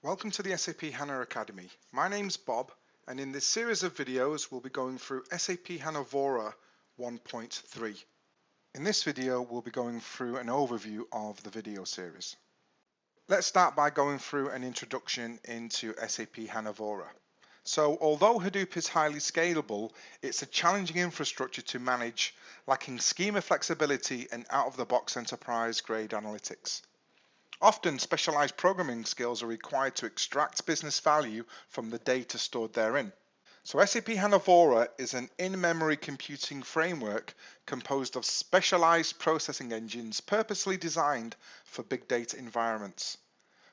Welcome to the SAP HANA Academy. My name's Bob and in this series of videos we'll be going through SAP HANA Vora 1.3. In this video we'll be going through an overview of the video series. Let's start by going through an introduction into SAP HANA Vora. So although Hadoop is highly scalable, it's a challenging infrastructure to manage, lacking schema flexibility and out-of-the-box enterprise-grade analytics. Often specialized programming skills are required to extract business value from the data stored therein. So SAP HANA Vora is an in-memory computing framework composed of specialized processing engines purposely designed for big data environments.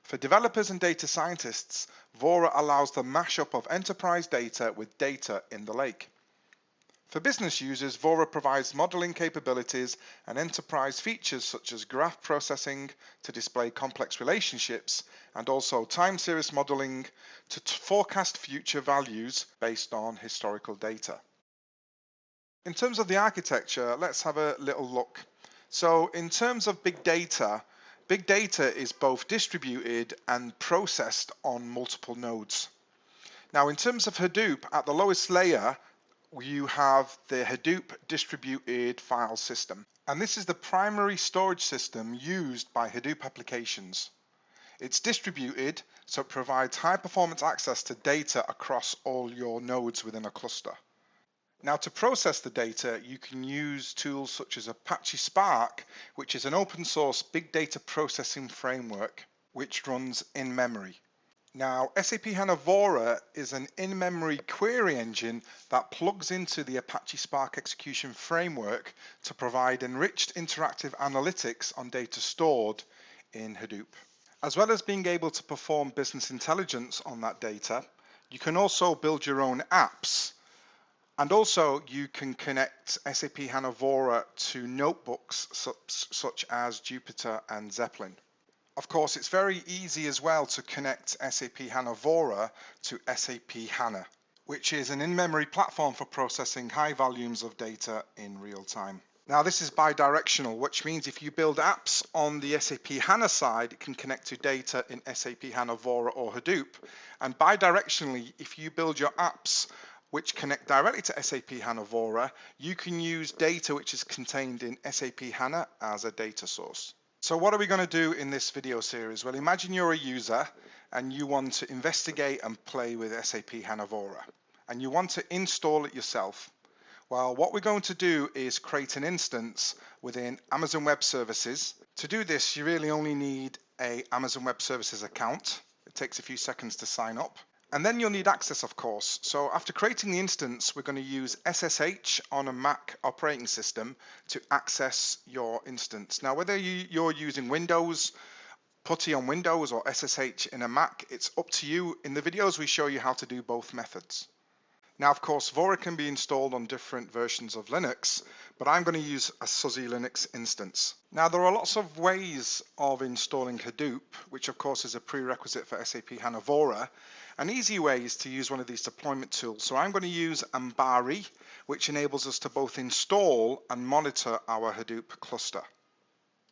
For developers and data scientists, Vora allows the mashup of enterprise data with data in the lake. For business users, Vora provides modeling capabilities and enterprise features such as graph processing to display complex relationships and also time series modeling to forecast future values based on historical data. In terms of the architecture, let's have a little look. So in terms of big data, Big data is both distributed and processed on multiple nodes. Now, in terms of Hadoop, at the lowest layer, you have the Hadoop distributed file system. And this is the primary storage system used by Hadoop applications. It's distributed, so it provides high performance access to data across all your nodes within a cluster. Now to process the data, you can use tools such as Apache Spark, which is an open source big data processing framework, which runs in memory. Now, SAP HANA Vora is an in-memory query engine that plugs into the Apache Spark execution framework to provide enriched interactive analytics on data stored in Hadoop. As well as being able to perform business intelligence on that data, you can also build your own apps and also you can connect SAP HANA Vora to notebooks such, such as Jupyter and Zeppelin. Of course, it's very easy as well to connect SAP HANA Vora to SAP HANA, which is an in-memory platform for processing high volumes of data in real time. Now this is bidirectional, which means if you build apps on the SAP HANA side, it can connect to data in SAP HANA Vora or Hadoop. And bidirectionally, if you build your apps which connect directly to SAP HANA Vora, you can use data which is contained in SAP HANA as a data source. So what are we going to do in this video series? Well, imagine you're a user and you want to investigate and play with SAP HANA Vora and you want to install it yourself. Well, what we're going to do is create an instance within Amazon Web Services. To do this, you really only need a Amazon Web Services account. It takes a few seconds to sign up. And then you'll need access, of course. So after creating the instance, we're going to use SSH on a Mac operating system to access your instance. Now, whether you, are using Windows, PuTTY on Windows or SSH in a Mac, it's up to you. In the videos, we show you how to do both methods. Now, of course, Vora can be installed on different versions of Linux, but I'm going to use a SUSE Linux instance. Now, there are lots of ways of installing Hadoop, which of course is a prerequisite for SAP HANA Vora. An easy way is to use one of these deployment tools. So I'm going to use Ambari, which enables us to both install and monitor our Hadoop cluster.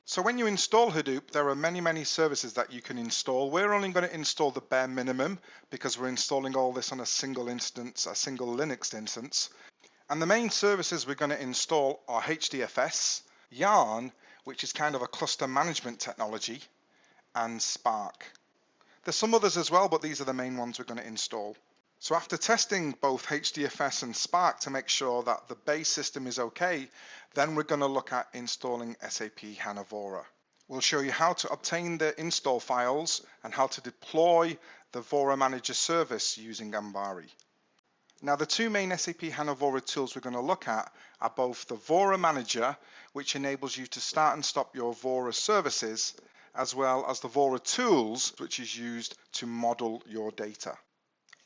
So when you install Hadoop, there are many, many services that you can install. We're only going to install the bare minimum because we're installing all this on a single instance, a single Linux instance. And the main services we're going to install are HDFS, Yarn, which is kind of a cluster management technology, and Spark. There's some others as well, but these are the main ones we're going to install. So after testing both HDFS and Spark to make sure that the base system is okay, then we're going to look at installing SAP HANA Vora. We'll show you how to obtain the install files and how to deploy the Vora Manager service using Ambari. Now the two main SAP HANA Vora tools we're going to look at are both the Vora Manager, which enables you to start and stop your Vora services, as well as the Vora Tools, which is used to model your data.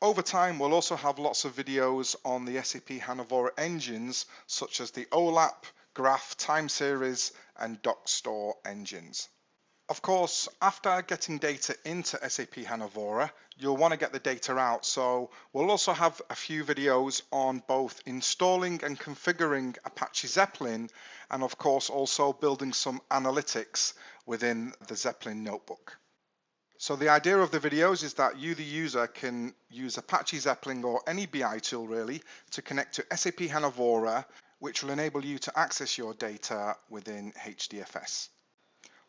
Over time, we'll also have lots of videos on the SAP HANA Vora engines, such as the OLAP, Graph, Time Series, and DocStore engines. Of course, after getting data into SAP HANA Vora, you'll want to get the data out. So we'll also have a few videos on both installing and configuring Apache Zeppelin, and of course also building some analytics within the Zeppelin notebook. So the idea of the videos is that you, the user, can use Apache Zeppelin or any BI tool really to connect to SAP HANA Vora, which will enable you to access your data within HDFS.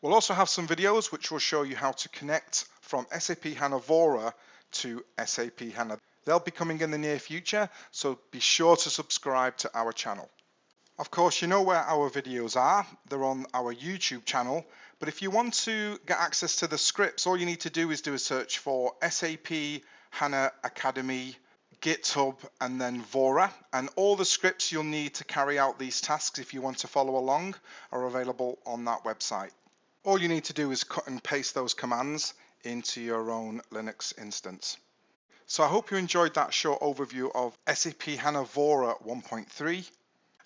We'll also have some videos which will show you how to connect from SAP HANA Vora to SAP HANA. They'll be coming in the near future, so be sure to subscribe to our channel. Of course, you know where our videos are. They're on our YouTube channel. But if you want to get access to the scripts, all you need to do is do a search for SAP HANA Academy, GitHub, and then Vora. And all the scripts you'll need to carry out these tasks if you want to follow along are available on that website. All you need to do is cut and paste those commands into your own Linux instance. So I hope you enjoyed that short overview of SAP HANA Vora 1.3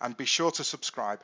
and be sure to subscribe.